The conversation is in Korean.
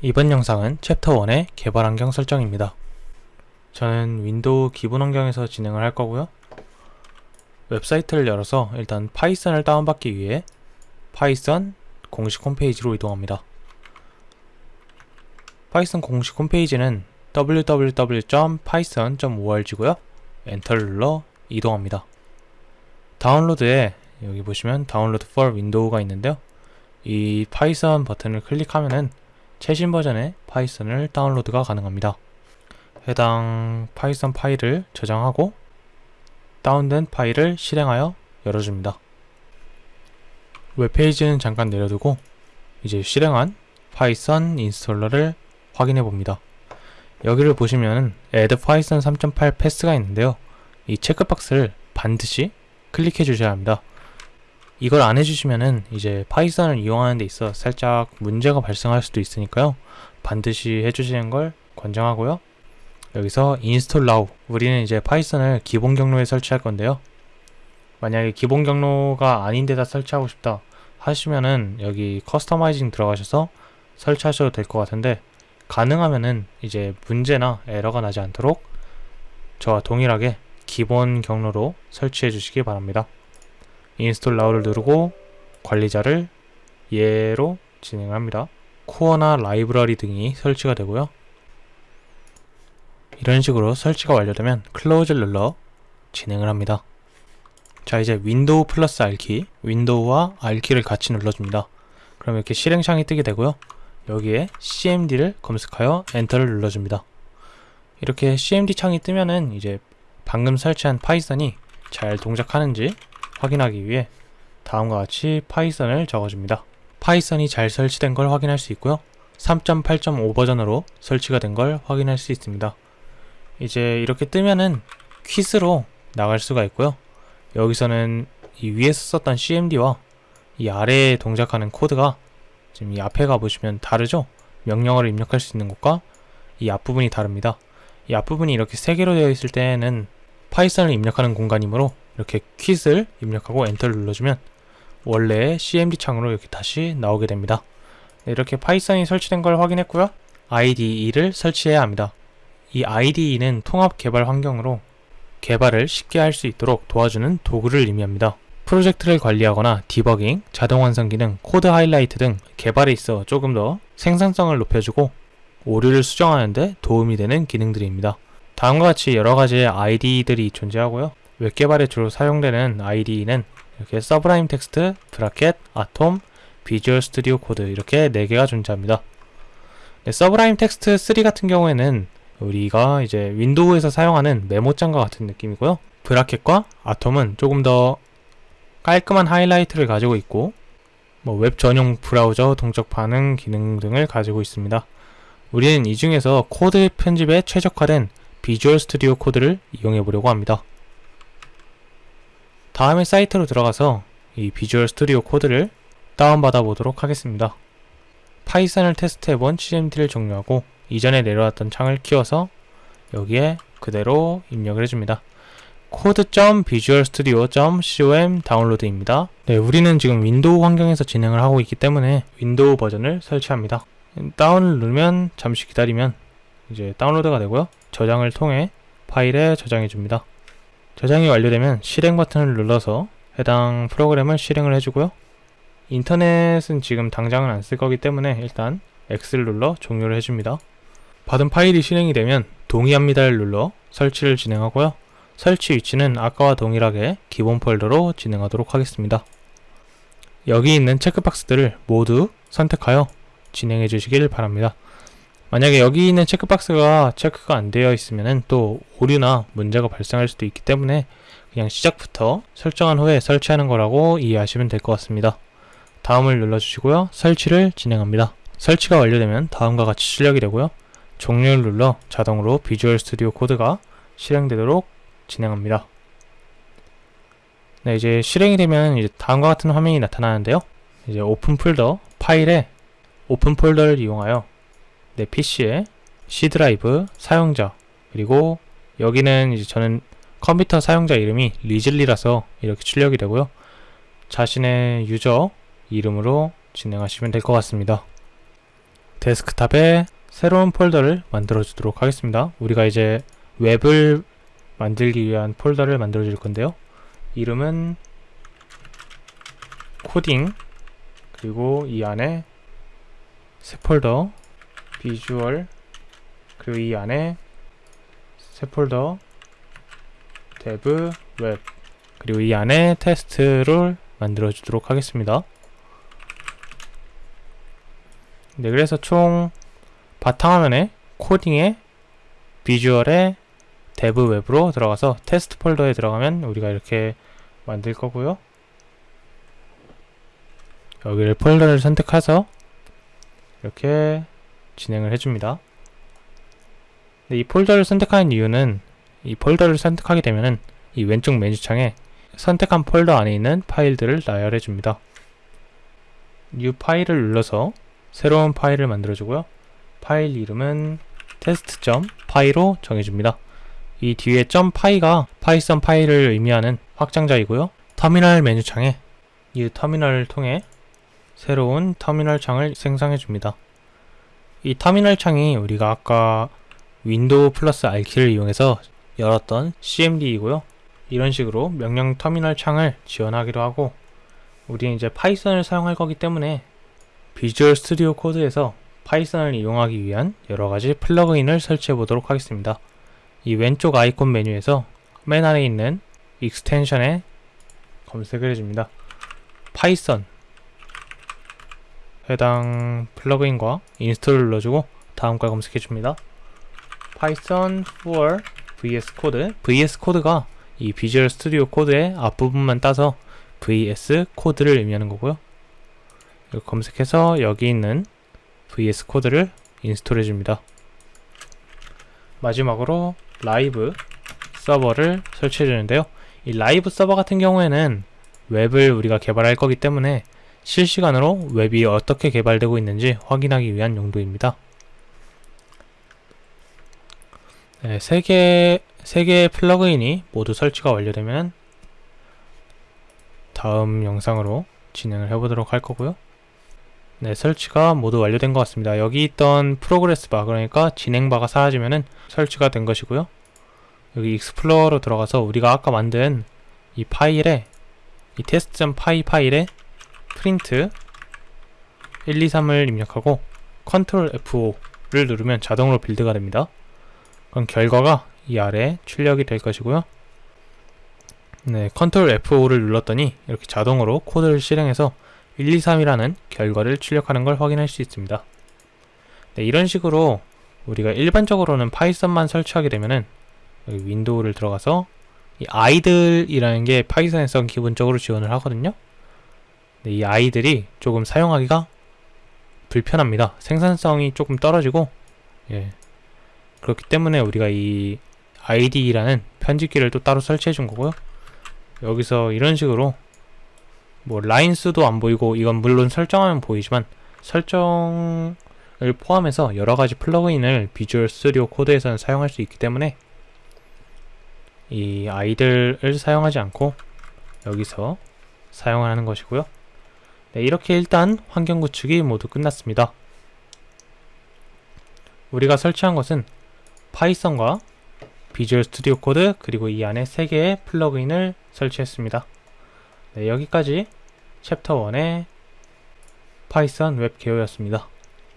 이번 영상은 챕터 1의 개발 환경 설정입니다. 저는 윈도우 기본 환경에서 진행을 할 거고요. 웹사이트를 열어서 일단 파이썬을 다운받기 위해 파이썬 공식 홈페이지로 이동합니다. 파이썬 공식 홈페이지는 www.python.org고요. 엔터를 눌러 이동합니다. 다운로드에 여기 보시면 다운로드 for 윈도우가 있는데요. 이 파이썬 버튼을 클릭하면은 최신 버전의 파이썬을 다운로드가 가능합니다. 해당 파이썬 파일을 저장하고 다운된 파일을 실행하여 열어줍니다. 웹페이지는 잠깐 내려두고 이제 실행한 파이썬 installer를 확인해 봅니다. 여기를 보시면 add python 3.8 path가 있는데요. 이 체크박스를 반드시 클릭해 주셔야 합니다. 이걸 안 해주시면은 이제 파이썬을 이용하는 데 있어 살짝 문제가 발생할 수도 있으니까요. 반드시 해주시는 걸 권장하고요. 여기서 install now 우리는 이제 파이썬을 기본 경로에 설치할 건데요. 만약에 기본 경로가 아닌 데다 설치하고 싶다 하시면은 여기 customizing 들어가셔서 설치하셔도 될 것 같은데 가능하면은 이제 문제나 에러가 나지 않도록 저와 동일하게 기본 경로로 설치해 주시기 바랍니다. install now를 누르고 관리자를 예로 진행을 합니다. 코어나 라이브러리 등이 설치가 되고요. 이런 식으로 설치가 완료되면 close를 눌러 진행을 합니다. 자 이제 윈도우 플러스 R키, 윈도우와 R키를 같이 눌러줍니다. 그럼 이렇게 실행창이 뜨게 되고요. 여기에 CMD를 검색하여 엔터를 눌러줍니다. 이렇게 CMD 창이 뜨면은 이제 방금 설치한 파이썬이 잘 동작하는지 확인하기 위해 다음과 같이 파이썬을 적어줍니다. 파이썬이 잘 설치된 걸 확인할 수 있고요. 3.8.5 버전으로 설치가 된 걸 확인할 수 있습니다. 이제 이렇게 뜨면은 quit으로 나갈 수가 있고요. 여기서는 이 위에서 썼던 CMD와 이 아래에 동작하는 코드가 지금 이 앞에 가보시면 다르죠? 명령어를 입력할 수 있는 곳과 이 앞부분이 다릅니다. 이 앞부분이 이렇게 세 개로 되어 있을 때는 파이썬을 입력하는 공간이므로 이렇게 quit을 입력하고 엔터를 눌러주면 원래의 CMD 창으로 이렇게 다시 나오게 됩니다. 네, 이렇게 파이썬이 설치된 걸 확인했고요. IDE를 설치해야 합니다. 이 IDE는 통합 개발 환경으로 개발을 쉽게 할 수 있도록 도와주는 도구를 의미합니다. 프로젝트를 관리하거나 디버깅, 자동 완성 기능, 코드 하이라이트 등 개발에 있어 조금 더 생산성을 높여주고 오류를 수정하는 데 도움이 되는 기능들입니다. 다음과 같이 여러 가지의 IDE들이 존재하고요. 웹 개발에 주로 사용되는 IDE는 이렇게 서브라임 텍스트, 브라켓, 아톰, 비주얼 스튜디오 코드 이렇게 4개가 존재합니다. 네, 서브라임 텍스트 3 같은 경우에는 우리가 이제 윈도우에서 사용하는 메모장과 같은 느낌이고요. 브라켓과 아톰은 조금 더 깔끔한 하이라이트를 가지고 있고 뭐 웹 전용 브라우저 동적 반응 기능 등을 가지고 있습니다. 우리는 이 중에서 코드 편집에 최적화된 비주얼 스튜디오 코드를 이용해 보려고 합니다. 다음에 사이트로 들어가서 이 비주얼 스튜디오 코드를 다운받아 보도록 하겠습니다. 파이썬을 테스트해본 CMD를 종료하고 이전에 내려왔던 창을 키워서 여기에 그대로 입력을 해줍니다. code.visualstudio.com download입니다. 네, 우리는 지금 윈도우 환경에서 진행을 하고 있기 때문에 윈도우 버전을 설치합니다. 다운을 누르면 잠시 기다리면 이제 다운로드가 되고요. 저장을 통해 파일에 저장해 줍니다. 저장이 완료되면 실행 버튼을 눌러서 해당 프로그램을 실행을 해주고요. 인터넷은 지금 당장은 안 쓸 거기 때문에 일단 X를 눌러 종료를 해줍니다. 받은 파일이 실행이 되면 동의합니다를 눌러 설치를 진행하고요. 설치 위치는 아까와 동일하게 기본 폴더로 진행하도록 하겠습니다. 여기 있는 체크박스들을 모두 선택하여 진행해 주시길 바랍니다. 만약에 여기 있는 체크박스가 체크가 안 되어 있으면 또 오류나 문제가 발생할 수도 있기 때문에 그냥 시작부터 설정한 후에 설치하는 거라고 이해하시면 될 것 같습니다. 다음을 눌러주시고요. 설치를 진행합니다. 설치가 완료되면 다음과 같이 출력이 되고요. 종료를 눌러 자동으로 비주얼 스튜디오 코드가 실행되도록 진행합니다. 네, 이제 실행이 되면 이제 다음과 같은 화면이 나타나는데요. 이제 open folder 파일에 open folder를 이용하여 내 PC에 C 드라이브 사용자 그리고 여기는 이제 저는 컴퓨터 사용자 이름이 리즐리라서 이렇게 출력이 되고요. 자신의 유저 이름으로 진행하시면 될 것 같습니다. 데스크탑에 새로운 폴더를 만들어 주도록 하겠습니다. 우리가 이제 웹을 만들기 위한 폴더를 만들어 줄 건데요. 이름은 코딩 그리고 이 안에 새 폴더 비주얼 그리고 이 안에 새 폴더 dev web 그리고 이 안에 테스트를 만들어 주도록 하겠습니다. 네, 그래서 총 바탕화면에 코딩에 비주얼에 dev web으로 들어가서 테스트 폴더에 들어가면 우리가 이렇게 만들 거고요. 여기를 폴더를 선택해서 이렇게 진행을 해줍니다. 이 폴더를 선택하는 이유는 이 폴더를 선택하게 되면은 이 왼쪽 메뉴창에 선택한 폴더 안에 있는 파일들을 나열해 줍니다. New 파일을 눌러서 새로운 파일을 만들어 주고요. 파일 이름은 test.py로 정해줍니다. 이 뒤에 .py가 파이썬 파일을 의미하는 확장자이고요. 터미널 메뉴창에 이 터미널을 통해 새로운 터미널 창을 생성해 줍니다. 이 터미널 창이 우리가 아까 윈도우 플러스 R키를 이용해서 열었던 CMD이고요. 이런 식으로 명령 터미널 창을 지원하기로 하고 우리는 이제 파이썬을 사용할 거기 때문에 Visual Studio Code에서 파이썬을 이용하기 위한 여러가지 플러그인을 설치해 보도록 하겠습니다. 이 왼쪽 아이콘 메뉴에서 맨 아래 있는 extension에 검색을 해줍니다. 파이썬 해당 플러그인과 install을 눌러주고 다음 걸 검색해 줍니다. Python for VS Code VS Code가 이 Visual Studio Code의 앞부분만 따서 VS Code를 의미하는 거고요. 검색해서 여기 있는 VS 코드를 인스톨 해 줍니다. 마지막으로 Live Server를 설치해 주는데요. 이 Live Server 같은 경우에는 웹을 우리가 개발할 거기 때문에 실시간으로 웹이 어떻게 개발되고 있는지 확인하기 위한 용도입니다. 네, 3개, 3개의 플러그인이 모두 설치가 완료되면 다음 영상으로 진행을 해보도록 할 거고요. 네, 설치가 모두 완료된 것 같습니다. 여기 있던 progress bar, 그러니까 진행 바가 사라지면은 설치가 된 것이고요. 여기 explorer로 들어가서 우리가 아까 만든 이 파일에 이 test.py 파일에 프린트 1, 2, 3을 입력하고 컨트롤 F5를 누르면 자동으로 build가 됩니다. 그럼 결과가 이 아래 출력이 될 것이고요. 네, 컨트롤 F5를 눌렀더니 이렇게 자동으로 코드를 실행해서 1, 2, 3이라는 결과를 출력하는 걸 확인할 수 있습니다. 네, 이런 식으로 우리가 일반적으로는 파이썬만 설치하게 되면은 윈도우를 들어가서 이 IDLE이라는 게 파이썬에서 기본적으로 지원을 하거든요. 네, 이 아이들이 조금 사용하기가 불편합니다. 생산성이 조금 떨어지고 예. 그렇기 때문에 우리가 이 id라는 편집기를 또 따로 설치해 준 거고요. 여기서 이런 식으로 뭐 라인 수도 안 보이고 이건 물론 설정하면 보이지만 설정을 포함해서 여러 가지 플러그인을 비주얼 스튜디오 코드에서는 사용할 수 있기 때문에 이 아이들을 사용하지 않고 여기서 사용하는 것이고요. 네, 이렇게 일단 환경 구축이 모두 끝났습니다. 우리가 설치한 것은 파이썬과 Visual Studio Code 그리고 이 안에 3개의 플러그인을 설치했습니다. 네, 여기까지 챕터 1의 파이썬 웹 개요였습니다.